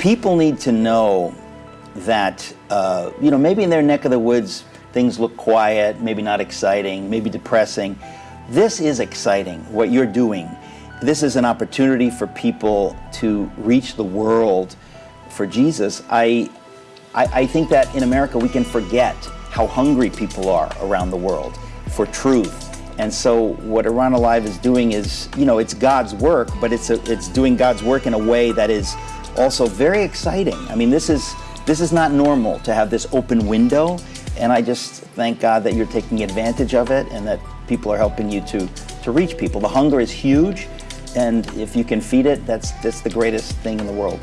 people need to know that, uh, you know, maybe in their neck of the woods, things look quiet, maybe not exciting, maybe depressing. This is exciting, what you're doing. This is an opportunity for people to reach the world for Jesus. I, I, I think that in America we can forget how hungry people are around the world for truth. And so what Iran Alive is doing is, you know, it's God's work, but it's, a, it's doing God's work in a way that is also very exciting. I mean, this is, this is not normal to have this open window. And I just thank God that you're taking advantage of it and that people are helping you to, to reach people. The hunger is huge. And if you can feed it, that's, that's the greatest thing in the world.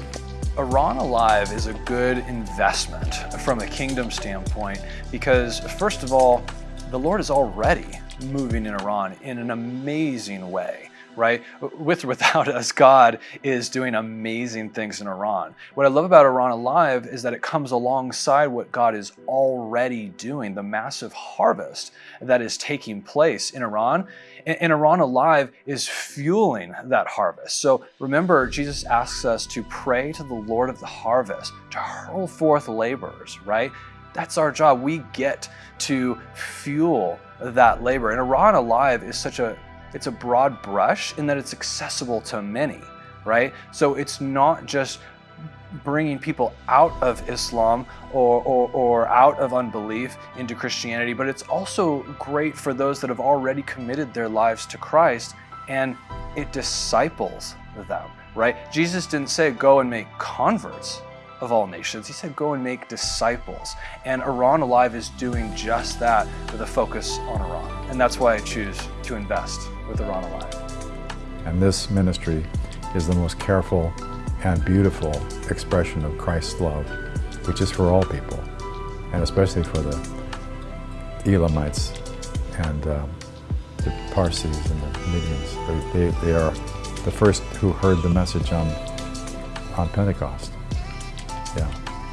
Iran Alive is a good investment from a kingdom standpoint because, first of all, the Lord is already moving in Iran in an amazing way right? With or without us, God is doing amazing things in Iran. What I love about Iran Alive is that it comes alongside what God is already doing, the massive harvest that is taking place in Iran. And Iran Alive is fueling that harvest. So remember, Jesus asks us to pray to the Lord of the harvest, to hurl forth laborers, right? That's our job. We get to fuel that labor. And Iran Alive is such a it's a broad brush in that it's accessible to many, right? So it's not just bringing people out of Islam or, or, or, out of unbelief into Christianity, but it's also great for those that have already committed their lives to Christ and it disciples them, right? Jesus didn't say go and make converts of all nations. He said go and make disciples. And Iran Alive is doing just that with a focus on Iran. And that's why I choose to invest with Iran Alive. And this ministry is the most careful and beautiful expression of Christ's love, which is for all people, and especially for the Elamites and um, the Parsis and the Medians. They, they are the first who heard the message on, on Pentecost. Yeah.